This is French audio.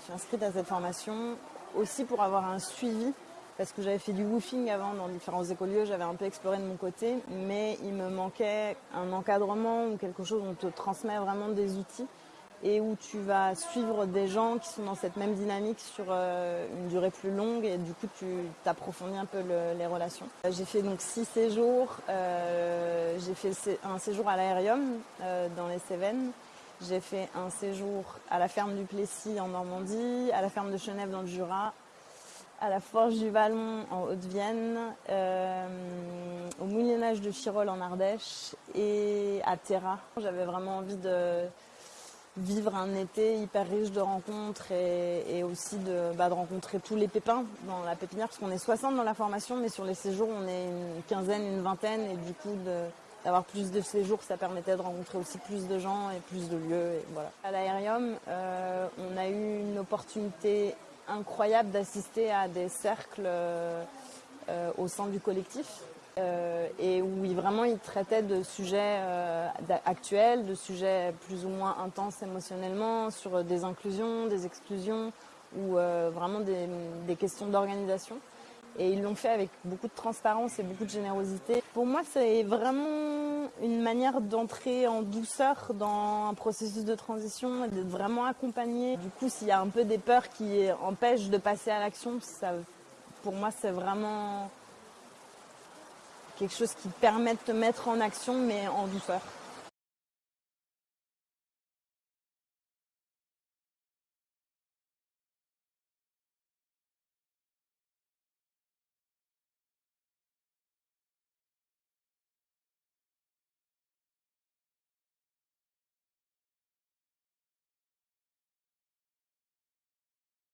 Je suis inscrite à cette formation aussi pour avoir un suivi parce que j'avais fait du woofing avant dans différents écolieux, j'avais un peu exploré de mon côté, mais il me manquait un encadrement ou quelque chose où on te transmet vraiment des outils et où tu vas suivre des gens qui sont dans cette même dynamique sur euh, une durée plus longue et du coup tu t'approfondis un peu les relations. J'ai fait donc six séjours, euh, j'ai fait un séjour à l'aérium euh, dans les Cévennes, j'ai fait un séjour à la ferme du Plessis en Normandie, à la ferme de Chenève dans le Jura, à la Forge du Vallon en Haute-Vienne, euh, au Moulinage de Chirol en Ardèche et à Terra. J'avais vraiment envie de vivre un été hyper riche de rencontres et, aussi bah, de, rencontrer tous les pépins dans la pépinière parce qu'on est 60 dans la formation mais sur les séjours on est une quinzaine, une vingtaine et du coup d'avoir plus de séjours ça permettait de rencontrer aussi plus de gens et plus de lieux. Et voilà. À l'aérium, euh, on a eu une opportunité incroyable d'assister à des cercles euh, au sein du collectif euh, et où vraiment il traitait de sujets euh, actuels, de sujets plus ou moins intenses émotionnellement, sur des inclusions, des exclusions ou vraiment des questions d'organisation. Et ils l'ont fait avec beaucoup de transparence et beaucoup de générosité. Pour moi, c'est vraiment une manière d'entrer en douceur dans un processus de transition et d'être vraiment accompagné. Du coup, s'il y a un peu des peurs qui empêchent de passer à l'action, pour moi, c'est vraiment quelque chose qui permet de te mettre en action, mais en douceur.